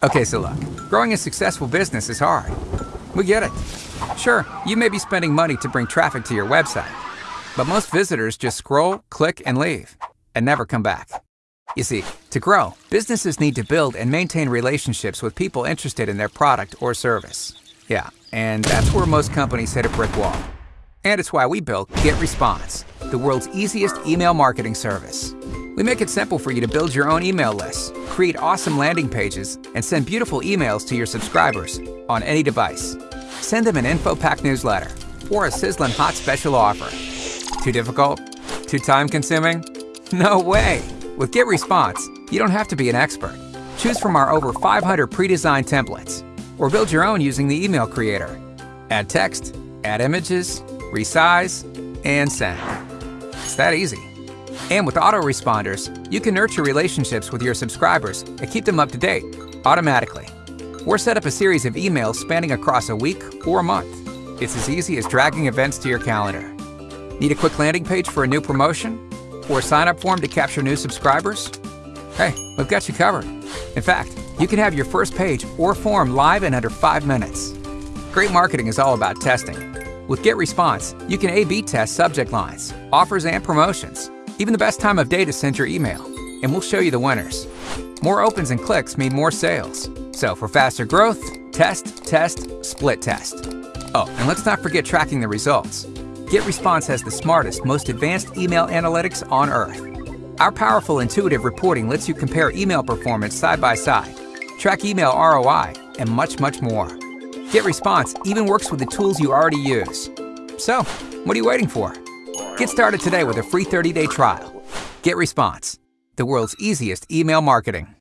Okay, so look, growing a successful business is hard. We get it. Sure, you may be spending money to bring traffic to your website, but most visitors just scroll, click, and leave, and never come back. You see, to grow, businesses need to build and maintain relationships with people interested in their product or service. Yeah, and that's where most companies hit a brick wall. And it's why we built GetResponse, the world's easiest email marketing service. We make it simple for you to build your own email lists, create awesome landing pages, and send beautiful emails to your subscribers on any device. Send them an info pack newsletter or a sizzling hot special offer. Too difficult? Too time consuming? No way! With GetResponse, you don't have to be an expert. Choose from our over 500 pre-designed templates, or build your own using the email creator. Add text, add images, resize, and send. It's that easy. And with autoresponders, you can nurture relationships with your subscribers and keep them up to date automatically. Or set up a series of emails spanning across a week or a month. It's as easy as dragging events to your calendar. Need a quick landing page for a new promotion? Or a sign up form to capture new subscribers? Hey, we've got you covered. In fact, you can have your first page or form live in under five minutes. Great marketing is all about testing. With GetResponse, you can A B test subject lines, offers, and promotions even the best time of day to send your email, and we'll show you the winners. More opens and clicks mean more sales. So for faster growth, test, test, split test. Oh, and let's not forget tracking the results. GetResponse has the smartest, most advanced email analytics on Earth. Our powerful intuitive reporting lets you compare email performance side by side, track email ROI, and much, much more. GetResponse even works with the tools you already use. So, what are you waiting for? Get started today with a free 30-day trial. GetResponse, the world's easiest email marketing.